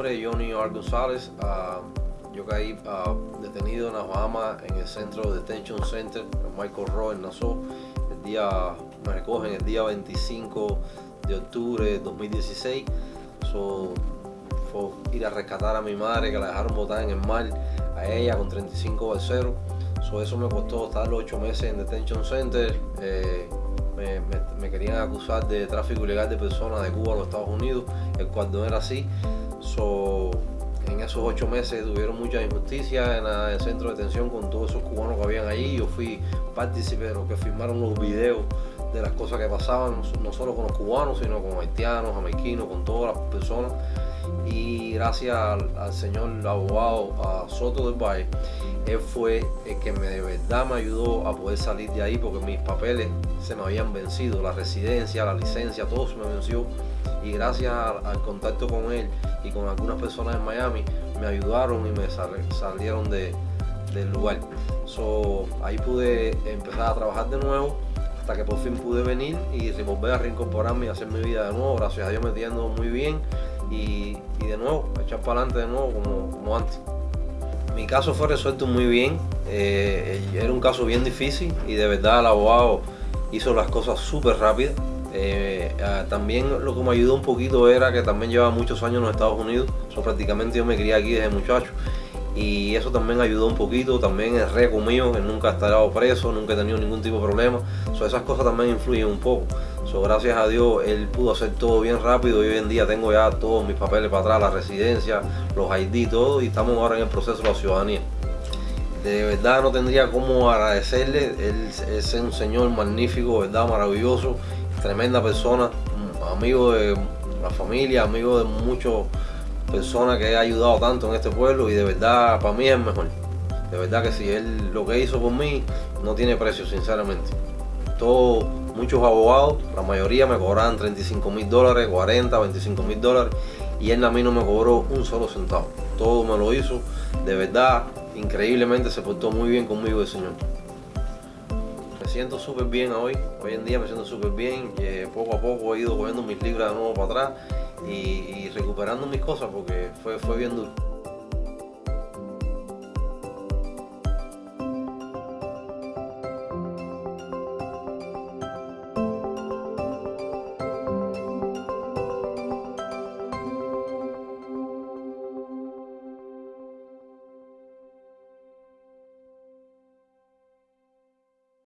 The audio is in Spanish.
Art González. Ah, yo caí ah, detenido en las Bahamas en el centro de Detention Center, en Michael Rowe, en Nassau. El día, me recogen el día 25 de octubre de 2016. So, fue ir a rescatar a mi madre que la dejaron botar en el mar, a ella con 35 balseros. So, eso me costó estar 8 meses en Detention Center. Eh, me, querían acusar de tráfico ilegal de personas de Cuba a los Estados Unidos, el cual era así. So, en esos ocho meses tuvieron mucha injusticia en el centro de detención con todos esos cubanos que habían allí. Yo fui partícipe de los que firmaron los videos de las cosas que pasaban, no solo con los cubanos, sino con haitianos, jamaiquinos, con todas las personas. Y gracias al, señor abogado a Soto del Valle, él fue el que me, de verdad me ayudó a poder salir de ahí porque mis papeles se me habían vencido, la residencia, la licencia, todo se me venció. Y gracias al, contacto con él y con algunas personas en Miami, me ayudaron y me salieron de, del lugar. Ahí pude empezar a trabajar de nuevo hasta que por fin pude venir y volver a reincorporarme y hacer mi vida de nuevo. Gracias a Dios me entiendo muy bien y, de nuevo, echar para adelante de nuevo como, antes. Mi caso fue resuelto muy bien, eh, era un caso bien difícil y de verdad el abogado hizo las cosas súper rápidas. Eh, ah, también lo que me ayudó un poquito era que también llevaba muchos años en los Estados Unidos, so, prácticamente yo me crié aquí desde muchacho. Y eso también ayudó un poquito, también es récord mío, que nunca he estado preso, nunca he tenido ningún tipo de problema, so, esas cosas también influyen un poco. So, gracias a Dios él pudo hacer todo bien rápido. Y hoy en día tengo ya todos mis papeles para atrás, la residencia, los ID, todo. Y estamos ahora en el proceso de la ciudadanía. De verdad no tendría cómo agradecerle, él es un señor magnífico, verdad maravilloso, tremenda persona, amigo de la familia, amigo de muchas personas que ha ayudado tanto en este pueblo y de verdad para mí es mejor. De verdad que si él lo que hizo por mí no tiene precio, sinceramente. Todos, muchos abogados, la mayoría me cobraban 35 mil dólares, 40, 25 mil dólares y él a mí no me cobró un solo centavo. Todo me lo hizo, de verdad, increíblemente se portó muy bien conmigo el señor. Siento súper bien hoy, hoy en día me siento súper bien, que poco a poco he ido cogiendo mis libras de nuevo para atrás y, y recuperando mis cosas porque fue, fue bien duro.